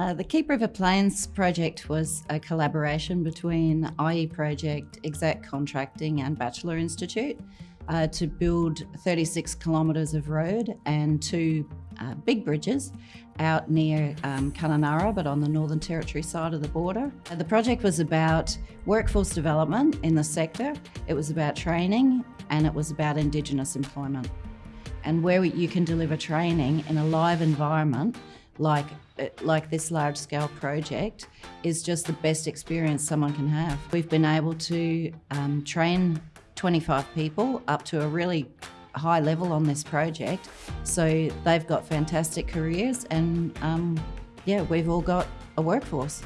Uh, the Keep River Plains project was a collaboration between IE Project, Exact Contracting and Batchelor Institute uh, to build 36 kilometres of road and two uh, big bridges out near um, Kununurra, but on the Northern Territory side of the border. Uh, the project was about workforce development in the sector, it was about training, and it was about Indigenous employment. And where you can deliver training in a live environment like uh, like this large scale project is just the best experience someone can have. We've been able to um, train 25 people up to a really high level on this project. So they've got fantastic careers and um, yeah, we've all got a workforce.